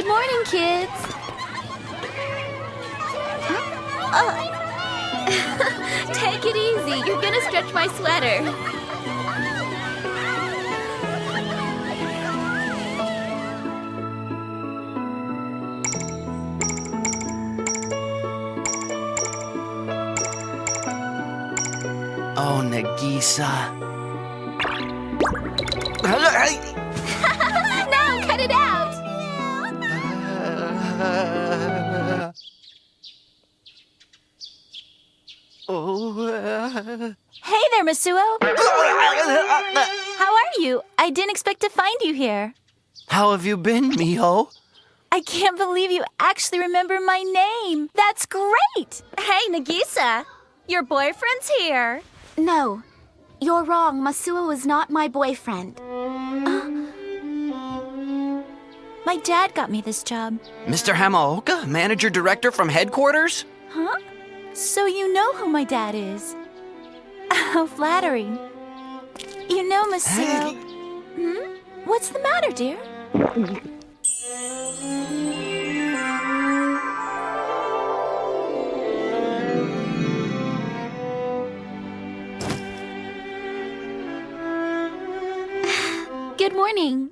Good morning, kids. Uh, take it easy. You're gonna stretch my sweater. Oh, Nagisa. I didn't expect to find you here. How have you been, Miho? I can't believe you actually remember my name. That's great. Hey, Nagisa. Your boyfriend's here. No, you're wrong. Masuo is not my boyfriend. Uh. My dad got me this job. Mr. Hamaoka, manager director from headquarters? Huh? So you know who my dad is. How flattering. You know, Masuo. Hmm? What's the matter, dear? Good morning.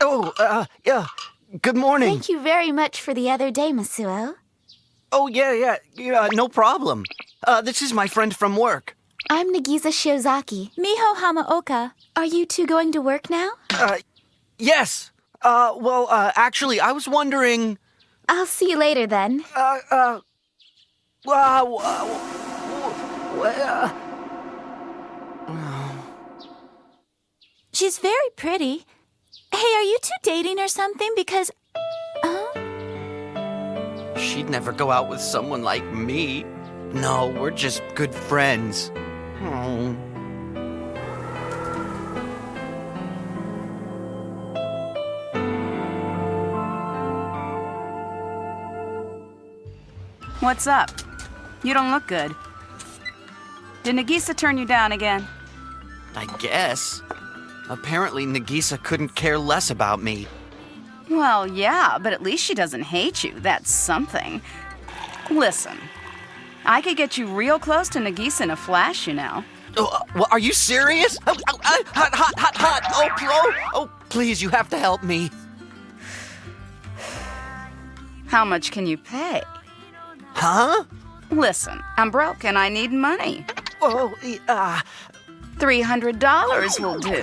Oh, uh, yeah. Good morning. Thank you very much for the other day, Masuo. Oh, yeah, yeah. Yeah, no problem. Uh, this is my friend from work. I'm Nagisa Shiozaki. Miho Hamaoka. Are you two going to work now? Uh, yes. Uh, well, uh, actually, I was wondering, I'll see you later then. uh, uh, wow, uh, uh, She's very pretty. Hey, are you two dating or something? Because. Huh? she'd never go out with someone like me. No, we're just good friends. What's up? You don't look good. Did Nagisa turn you down again? I guess. Apparently, Nagisa couldn't care less about me. Well, yeah, but at least she doesn't hate you. That's something. Listen, I could get you real close to Nagisa in a flash, you know. Oh, uh, well, are you serious? Oh, oh, oh, hot, hot, hot, hot. Oh, oh, oh, please, you have to help me. How much can you pay? Huh? Listen, I'm broke and I need money. Oh, uh, $300 will do.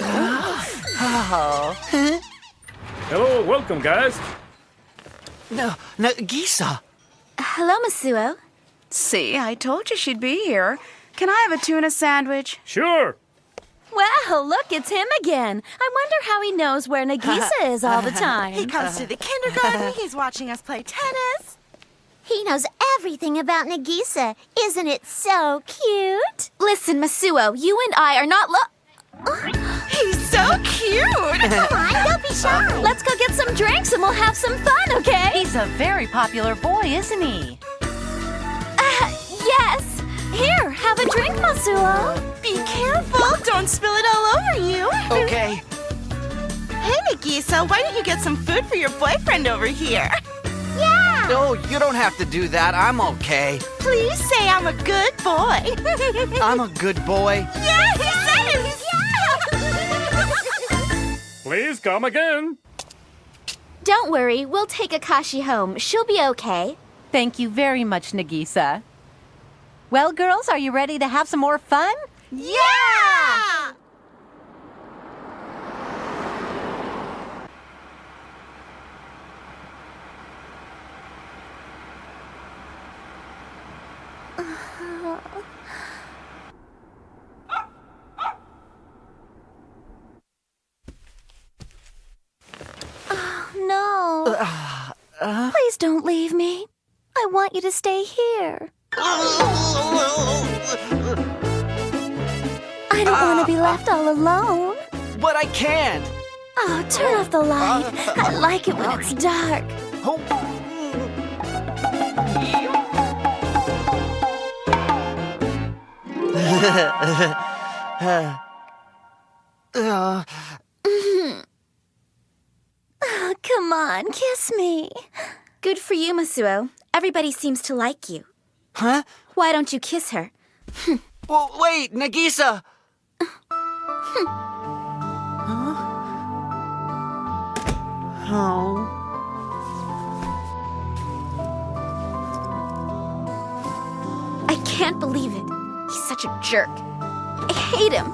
Hello, welcome, guys. no, no, Nagisa. Hello, Masuo. See, I told you she'd be here. Can I have a tuna sandwich? Sure. Well, look, it's him again. I wonder how he knows where Nagisa is all the time. He comes to the kindergarten. He's watching us play tennis. He knows everything about Nagisa. Isn't it so cute? Listen, Masuo, you and I are not lo- He's so cute. Come on, don't be shy. Let's go get some drinks and we'll have some fun, okay? He's a very popular boy, isn't he? Yes. Here, have a drink, Masuo. Be careful. Don't spill it all over you. Okay. Hey, Nagisa, why don't you get some food for your boyfriend over here? Yeah. No, you don't have to do that. I'm okay. Please say I'm a good boy. I'm a good boy. yeah, he said it. Yeah. Please come again. Don't worry, we'll take Akashi home. She'll be okay. Thank you very much, Nagisa. Well, girls, are you ready to have some more fun? yeah. Oh, no. Uh, uh. Please don't leave me. I want you to stay here. I don't want to be ah. left all alone. But I can't. Oh, turn off the light. I ah. like it when it's dark. Oh. Come Come on, kiss me. Good for you, Masuo. Everybody seems to like you. Huh? Why don't you kiss her? Well, wait, Nagisa! huh? Oh. I can't believe it. He's such a jerk. I hate him.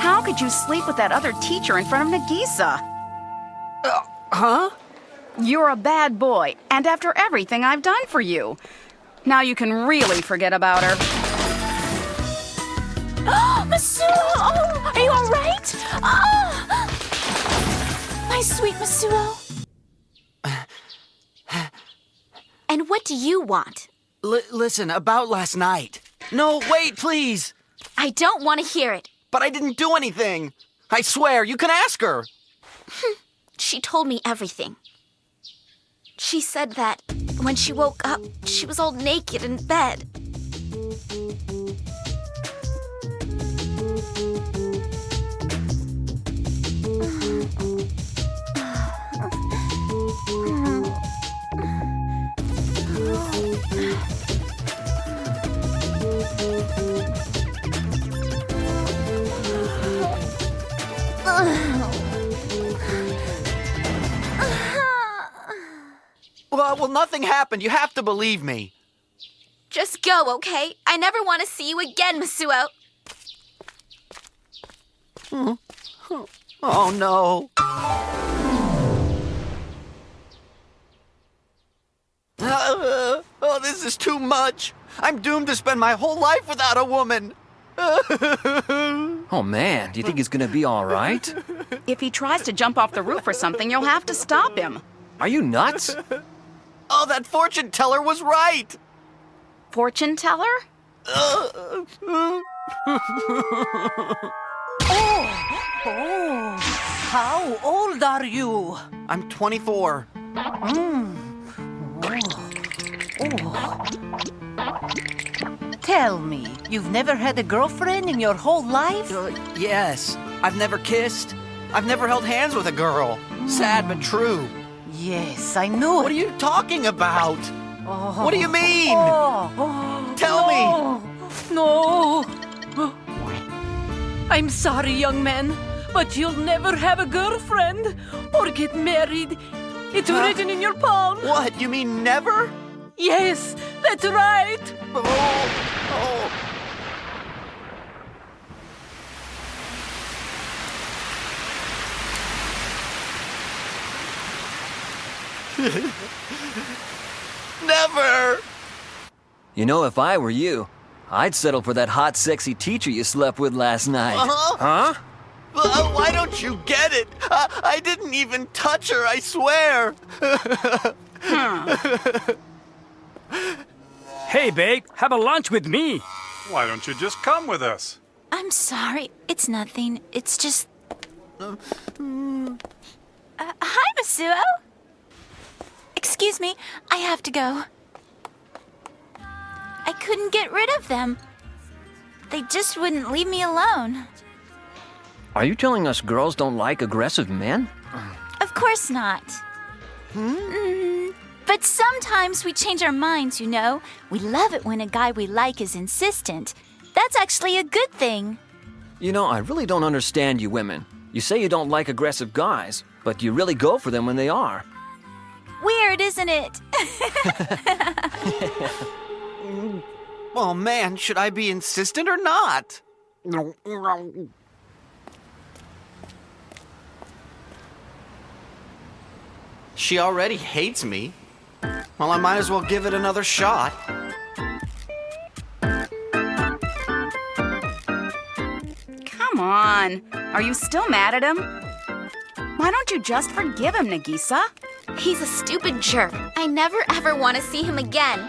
How could you sleep with that other teacher in front of Nagisa? Uh, huh? You're a bad boy, and after everything I've done for you. Now you can really forget about her. Masuo! Oh, are you all right? Oh! My sweet Masuo. And what do you want? L- listen, about last night. No, wait, please! I don't want to hear it. But I didn't do anything! I swear, you can ask her! She told me everything. She said that when she woke up, she was all naked in bed. Well, well, nothing happened. You have to believe me. Just go, okay? I never want to see you again, Masuo. Oh no. Uh, oh, this is too much. I'm doomed to spend my whole life without a woman. Oh man, do you think he's gonna be all right? If he tries to jump off the roof or something, you'll have to stop him. Are you nuts? Oh, that fortune teller was right. Fortune teller? Oh, oh, how old are you? I'm 24. Tell me, you've never had a girlfriend in your whole life? Uh, yes, I've never kissed. I've never held hands with a girl. Sad but true. Yes, I knew What are you talking about? Oh. What do you mean? Oh, oh, Tell me. no. No. I'm sorry, young man, but you'll never have a girlfriend or get married. It's Huh? written in your palm. What? You mean never? Yes, that's right. Oh, oh. Never! You know, if I were you, I'd settle for that hot, sexy teacher you slept with last night. Uh-huh. Huh? Uh, why don't you get it? I, I didn't even touch her, I swear. Hey, babe, have a lunch with me. Why don't you just come with us? I'm sorry. It's nothing. It's just. Uh, hi, Masuo. Excuse me. I have to go. I couldn't get rid of them. They just wouldn't leave me alone. Are you telling us girls don't like aggressive men? Of course not. Mm, but sometimes we change our minds, you know. We love it when a guy we like is insistent. That's actually a good thing. You know, I really don't understand you women. You say you don't like aggressive guys, but you really go for them when they are. Weird, isn't it? Oh man, should I be insistent or not? She already hates me. Well, I might as well give it another shot. Come on. Are you still mad at him? Why don't you just forgive him, Nagisa? He's a stupid jerk. I never ever want to see him again.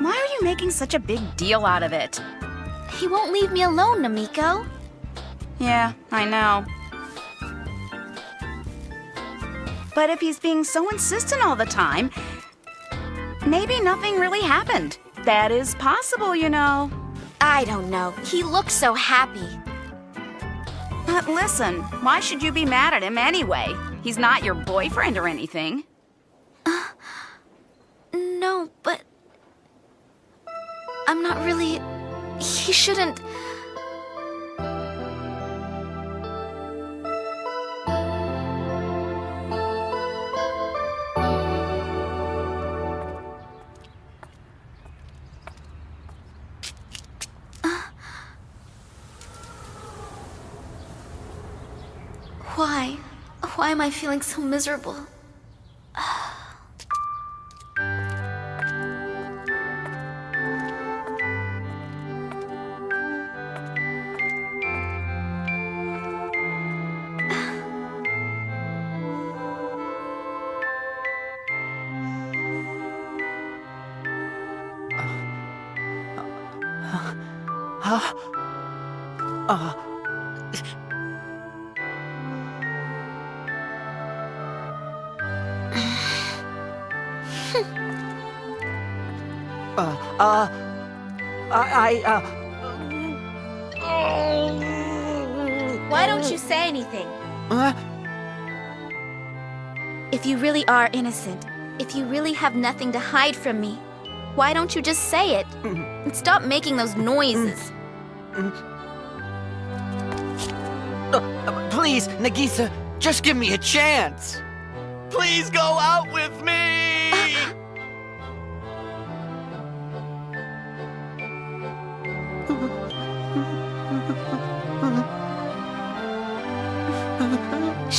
Why are you making such a big deal out of it? He won't leave me alone, Namiko. Yeah, I know. But if he's being so insistent all the time, maybe nothing really happened. That is possible, you know. I don't know. He looks so happy. But listen, why should you be mad at him anyway? He's not your boyfriend or anything. Uh, no, but. I'm not really. He shouldn't. Uh, why? Why am I feeling so miserable? Uh, I, I, uh. Why don't you say anything? Uh, If you really are innocent, if you really have nothing to hide from me, why don't you just say it? And stop making those noises. uh, please, Nagisa, just give me a chance. Please go out with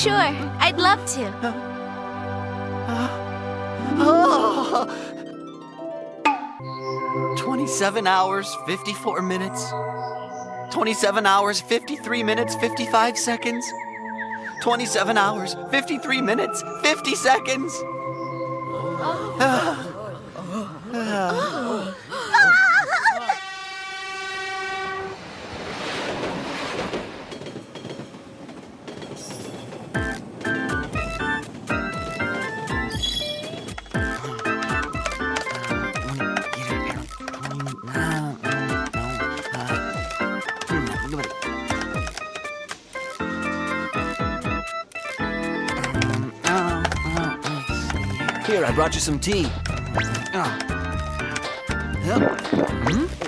Sure, I'd love to. Oh. 27 hours, 54 minutes. 27 hours, 53 minutes, 55 seconds. 27 hours, 53 minutes, 50 seconds. Here, I brought you some tea. Oh. Hey! Hmm?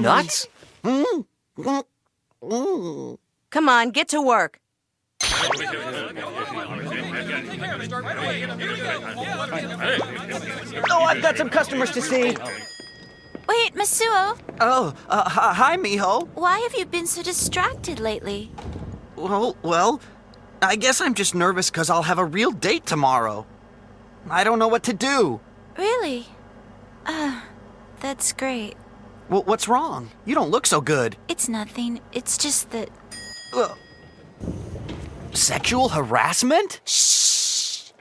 Nuts? Come on, get to work. Oh, I've got some customers to see. Wait, Masuo, Oh, uh, hi, hi, Miho. why have you been so distracted lately? Well, well, I guess I'm just nervous because I'll have a real date tomorrow. I don't know what to do. Really? Uh, that's great. Well, what's wrong? You don't look so good. It's nothing. It's just that. Ugh. Sexual harassment? Shh!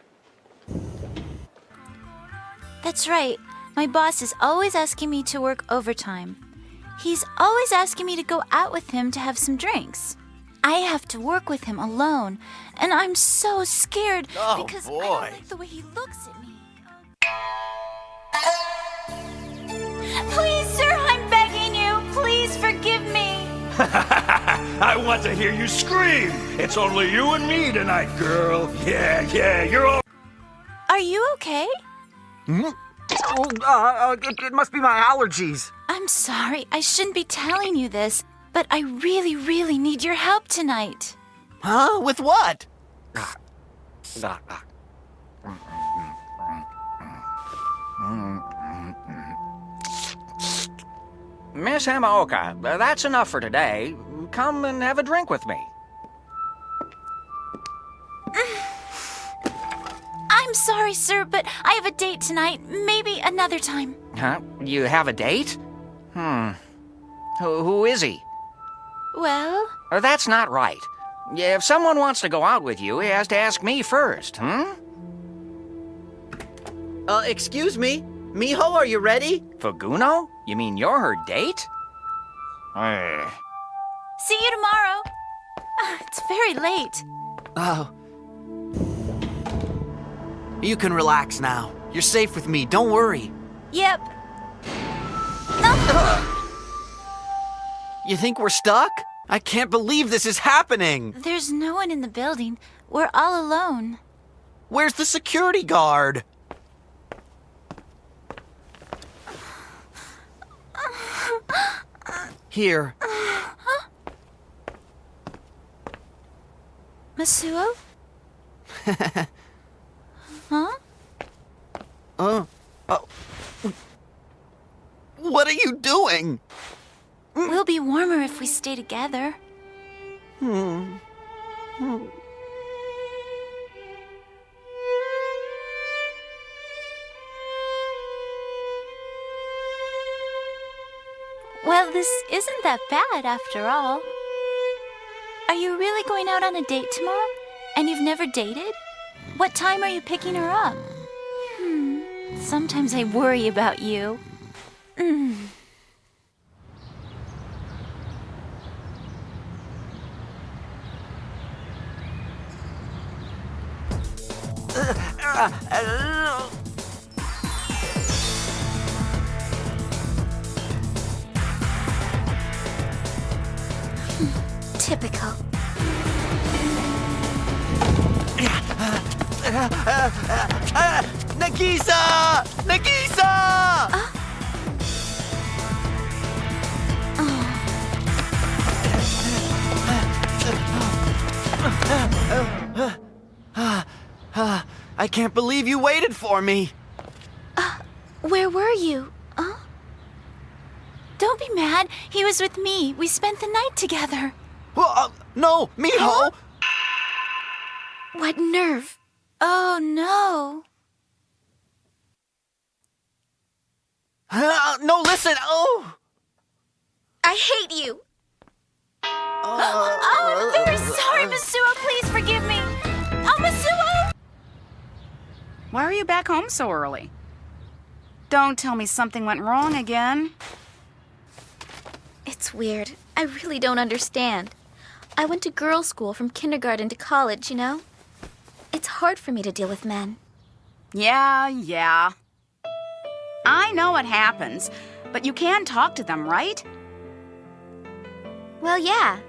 That's right. My boss is always asking me to work overtime. He's always asking me to go out with him to have some drinks. I have to work with him alone, and I'm so scared Oh, because I don't like the way he looks at me. Please, sir, I'm begging you. Please forgive me. I want to hear you scream. It's only you and me tonight, girl. Yeah, yeah, you're all. Are you okay? Oh, uh, uh, it, it must be my allergies. I'm sorry. I shouldn't be telling you this, but I really, really need your help tonight. Huh? With what? Miss Hamaoka, that's enough for today. Come and have a drink with me. I'm sorry, sir, but I have a date tonight. Maybe another time. Huh? You have a date? Hmm. Who, who is he? Well, Uh, that's not right. If someone wants to go out with you, he has to ask me first, hmm? Uh, excuse me? Miho, are you ready? Faguno? You mean you're her date? See you tomorrow. Ah, It's very late. Oh. You can relax now. You're safe with me, don't worry. Yep. You think we're stuck? I can't believe this is happening! There's no one in the building. We're all alone. Where's the security guard? Here. Masuo? huh? Uh, oh. What are you doing? We'll be warmer if we stay together. Hmm. Hmm. Well, this isn't that bad after all. Are you really going out on a date tomorrow? And you've never dated? What time are you picking her up? Hmm. Sometimes I worry about you. Mm. Nagisa! Nagisa! I can't believe you waited for me. Where were you? Huh? Don't be mad. He was with me. We spent the night together. Well, uh, no, Miho! What nerve? Oh, no. Uh, no, listen! Oh! I hate you. Oh, I'm very sorry, Masuo. Please forgive me. Oh, Masuo! Why are you back home so early? Don't tell me something went wrong again. It's weird. I really don't understand. I went to girls' school from kindergarten to college, you know? It's hard for me to deal with men. Yeah, yeah. I know what happens, but you can talk to them, right? Well, yeah.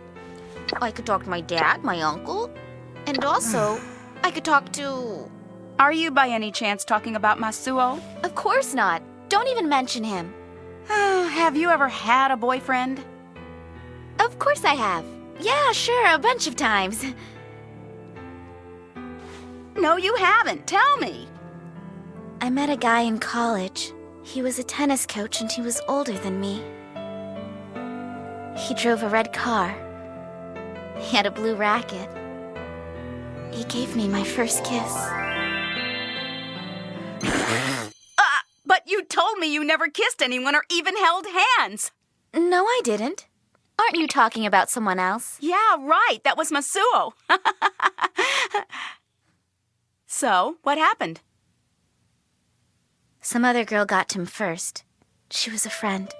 I could talk to my dad, my uncle, and also I could talk to. Are you by any chance talking about Masuo? Of course not. Don't even mention him. Have you ever had a boyfriend? Of course I have. Yeah, sure, a bunch of times. No, you haven't. Tell me. I met a guy in college. He was a tennis coach and he was older than me. He drove a red car. He had a blue racket. He gave me my first kiss. Ah, but you told me you never kissed anyone or even held hands. No, I didn't. Aren't you talking about someone else? Yeah, right. That was Masuo. so, what happened? Some other girl got him first. She was a friend.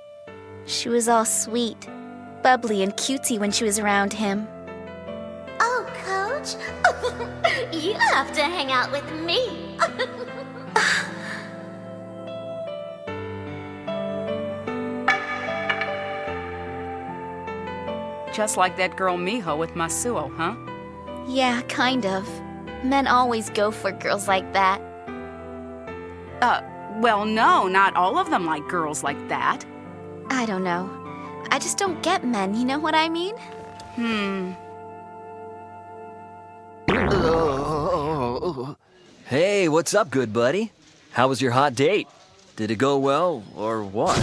She was all sweet, bubbly, and cutesy when she was around him. Oh, Coach, you have to hang out with me. Just like that girl Miho with Masuo, huh? Yeah, kind of. Men always go for girls like that. Uh, well, no, not all of them like girls like that. I don't know. I just don't get men, you know what I mean? Hmm. Hey, what's up, good buddy? How was your hot date? Did it go well, or what?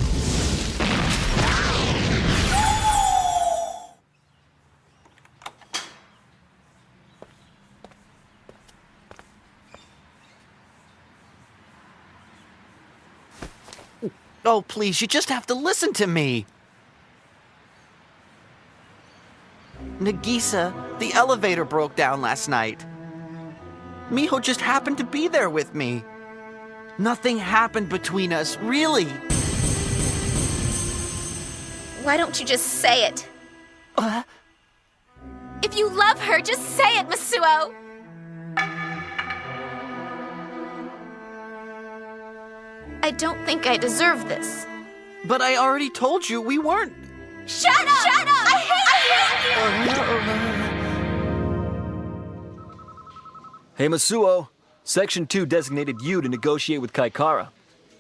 Oh, please, you just have to listen to me. Nagisa, the elevator broke down last night. Miho just happened to be there with me. Nothing happened between us, really. Why don't you just say it? Uh, If you love her, just say it, Masuo! I don't think I deserve this. but I already told you we weren't. Shut up! Shut up! I hate I hate you! Hey, Masuo. Section 2 designated you to negotiate with Kaikara.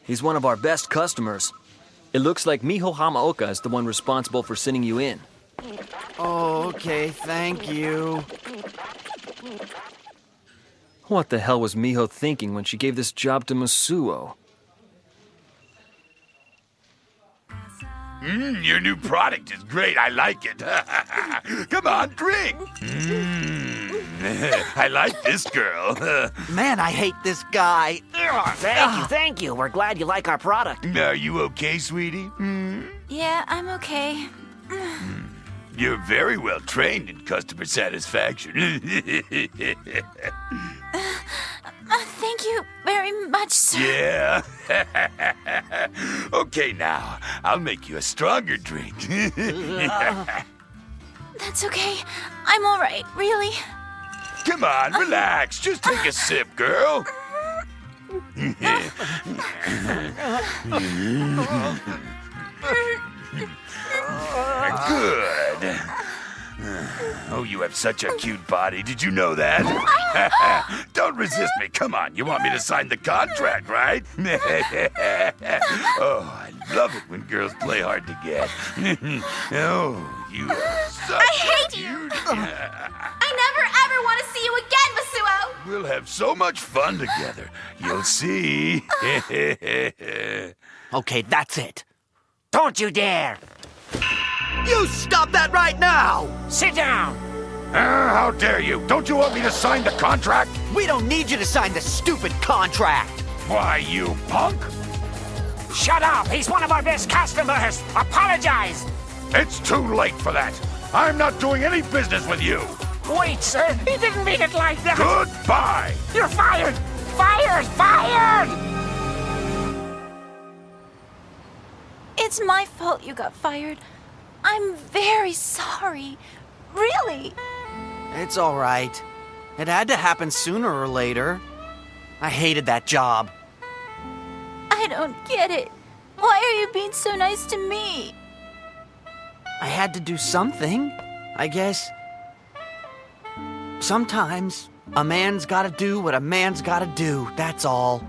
He's one of our best customers. It looks like Miho Hamaoka is the one responsible for sending you in. Oh, okay, thank you. What the hell was Miho thinking when she gave this job to Masuo? Mmm, your new product is great. I like it. Come on, drink. Mmm, I like this girl. Man, I hate this guy. Thank you, thank you. We're glad you like our product. Are you okay, sweetie? Hmm? Yeah, I'm okay. Mm. You're very well trained in customer satisfaction. Uh, thank you very much, sir. yeah. okay, now I'll make you a stronger drink. That's okay. I'm all right, really. Come on, relax. Just take a sip, girl. Good. Oh, you have such a cute body. Did you know that? Don't resist me. Come on. You want me to sign the contract, right? oh, I love it when girls play hard to get. oh, you are such I hate you! I never ever want to see you again, Masuo! We'll have so much fun together. You'll see. Okay, that's it. Don't you dare! You stop that right now! Sit down! Uh, how dare you? Don't you want me to sign the contract? We don't need you to sign the stupid contract. Why, you punk! Shut up! He's one of our best customers! Apologize! It's too late for that. I'm not doing any business with you. Wait, sir! He didn't mean it like that! Goodbye. You're fired! Fired! Fired! It's my fault you got fired. I'm very sorry. Really. It's all right. It had to happen sooner or later. I hated that job. I don't get it. Why are you being so nice to me? I had to do something, I guess. Sometimes a man's gotta do what a man's gotta do, that's all.